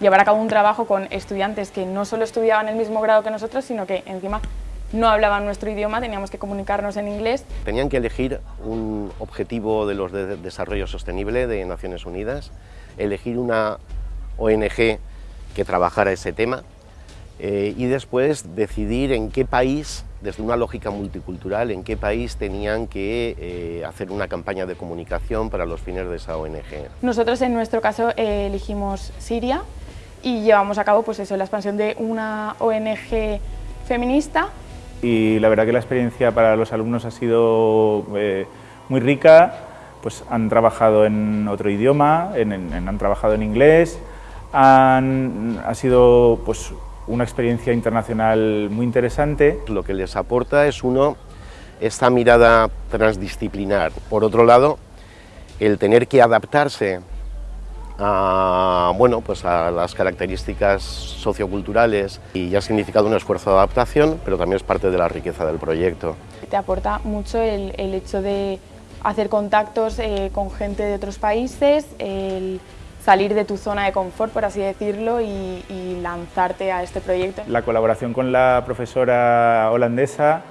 llevar a cabo un trabajo con estudiantes que no solo estudiaban el mismo grado que nosotros, sino que encima no hablaban nuestro idioma, teníamos que comunicarnos en inglés. Tenían que elegir un objetivo de los de desarrollo sostenible de Naciones Unidas, elegir una ONG que trabajara ese tema eh, y después decidir en qué país, desde una lógica multicultural, en qué país tenían que eh, hacer una campaña de comunicación para los fines de esa ONG. Nosotros en nuestro caso eh, elegimos Siria y llevamos a cabo pues eso, la expansión de una ONG feminista y la verdad que la experiencia para los alumnos ha sido eh, muy rica, pues han trabajado en otro idioma, han trabajado en inglés, han, ha sido pues, una experiencia internacional muy interesante. Lo que les aporta es uno, esta mirada transdisciplinar. Por otro lado, el tener que adaptarse a, bueno, pues a las características socioculturales y ha significado un esfuerzo de adaptación, pero también es parte de la riqueza del proyecto. Te aporta mucho el, hecho de hacer contactos eh, con gente de otros países, el salir de tu zona de confort, por así decirlo, y lanzarte a este proyecto. La colaboración con la profesora holandesa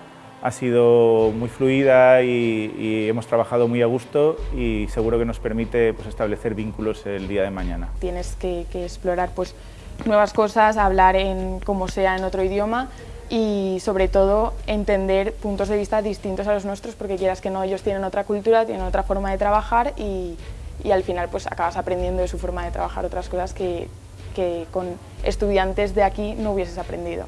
ha sido muy fluida y, hemos trabajado muy a gusto y seguro que nos permite pues, establecer vínculos el día de mañana. Tienes que, explorar pues, nuevas cosas, hablar en como sea en otro idioma y sobre todo entender puntos de vista distintos a los nuestros porque quieras que no, ellos tienen otra cultura, tienen otra forma de trabajar y, y al final pues acabas aprendiendo de su forma de trabajar otras cosas que, que con estudiantes de aquí no hubieses aprendido.